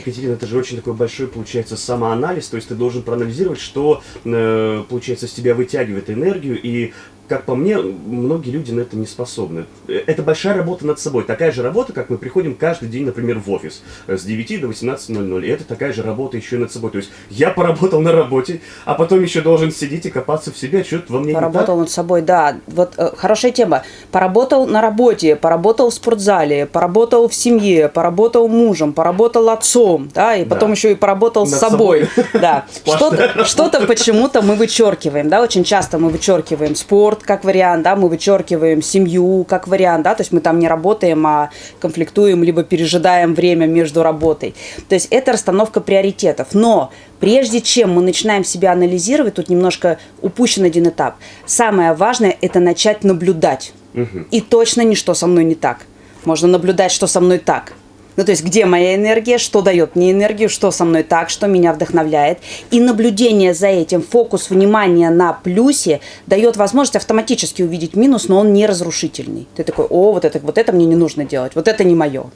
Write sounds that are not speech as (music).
Екатерина, это же очень такой большой, получается, самоанализ, то есть ты должен проанализировать, что, э, получается, с тебя вытягивает энергию, и как по мне, многие люди на это не способны. Это большая работа над собой. Такая же работа, как мы приходим каждый день, например, в офис с 9 до 18.00. И это такая же работа еще и над собой. То есть я поработал на работе, а потом еще должен сидеть и копаться в себе, что-то во мне Поработал не над собой, да. Вот э, хорошая тема. Поработал на работе, поработал в спортзале, поработал в семье, поработал мужем, поработал отцом, да, и потом Да. еще и поработал с Над собой. собой. (laughs) Да. Что-то почему-то мы вычеркиваем, да, очень часто мы вычеркиваем спорт как вариант, да, мы вычеркиваем семью как вариант, да, то есть мы там не работаем, а конфликтуем, либо пережидаем время между работой. То есть это расстановка приоритетов. Но прежде чем мы начинаем себя анализировать, тут немножко упущен один этап. Самое важное – это начать наблюдать. И точно не что со мной не так. Можно наблюдать, что со мной так. Ну, то есть, где моя энергия, что дает мне энергию, что со мной так, что меня вдохновляет. И наблюдение за этим, фокус внимания на плюсе дает возможность автоматически увидеть минус, но он не разрушительный. Ты такой, о, вот это, вот это мне не нужно делать, вот это не мое.